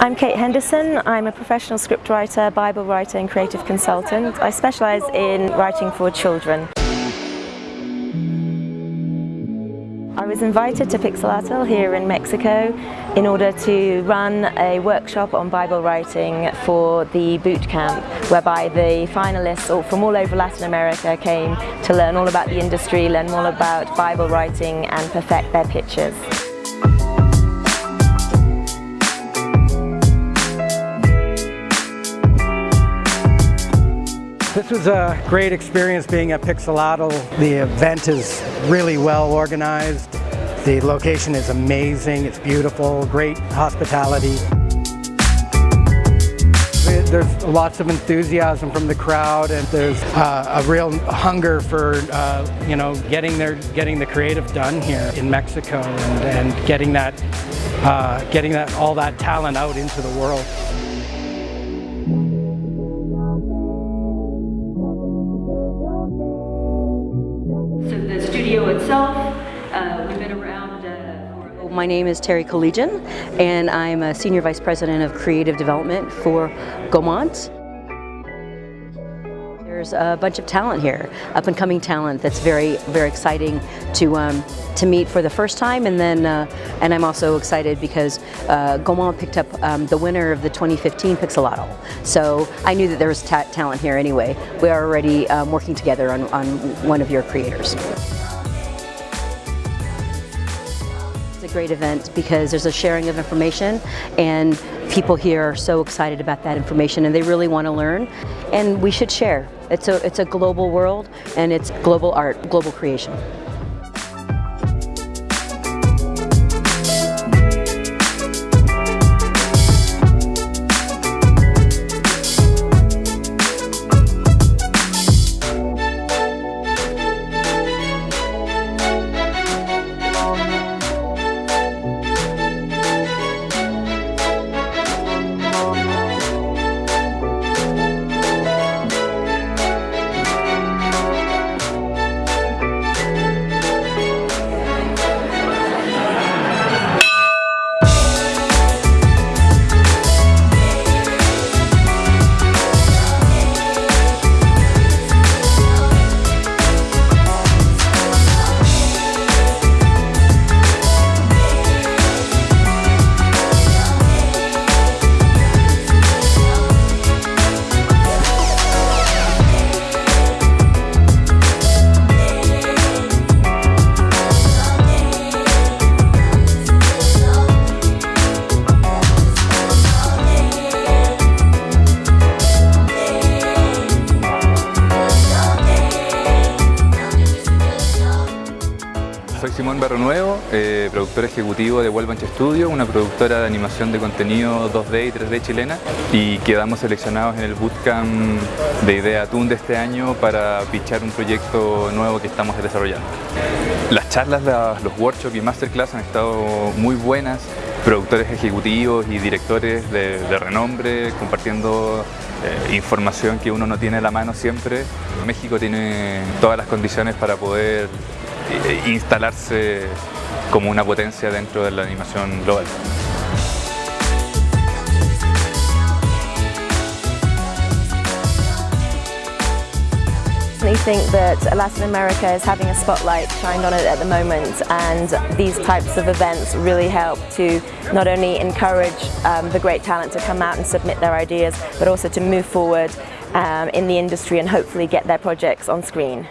I'm Kate Henderson. I'm a professional scriptwriter, Bible writer and creative consultant. I specialise in writing for children. I was invited to Pixelatl here in Mexico in order to run a workshop on Bible writing for the boot camp whereby the finalists from all over Latin America came to learn all about the industry, learn more about Bible writing and perfect their pitches. This was a great experience being at Pixelatl. The event is really well organized. The location is amazing, it's beautiful, great hospitality. There's lots of enthusiasm from the crowd and there's uh, a real hunger for uh, you know getting their getting the creative done here in Mexico and, and getting that uh, getting that all that talent out into the world. Studio itself, uh, we've been around uh, my name is Terry Kalagian and I'm a Senior Vice President of Creative Development for Gaumont. There's a bunch of talent here, up and coming talent that's very, very exciting to um, to meet for the first time and then uh, and I'm also excited because uh, Gaumont picked up um, the winner of the 2015 Pixelatl. So I knew that there was ta talent here anyway. We are already um, working together on, on one of your creators. A great event because there's a sharing of information and people here are so excited about that information and they really want to learn and we should share. It's a, it's a global world and it's global art, global creation. Soy Simón Barro Nuevo, eh, productor ejecutivo de Vuelvanche Studio, una productora de animación de contenido 2D y 3D chilena y quedamos seleccionados en el bootcamp de Idea Tun de este año para pichar un proyecto nuevo que estamos desarrollando. Las charlas, los workshops y masterclass han estado muy buenas, productores ejecutivos y directores de, renombre compartiendo eh, información que uno no tiene a la mano siempre. México tiene todas las condiciones para poder instalarse como una potencia dentro de la animación global. I think that Latin America is having a spotlight shined on it at the moment and these types of events really help to not only encourage um, the great talent to come out and submit their ideas but also to move forward um, in the industry and hopefully get their projects on screen.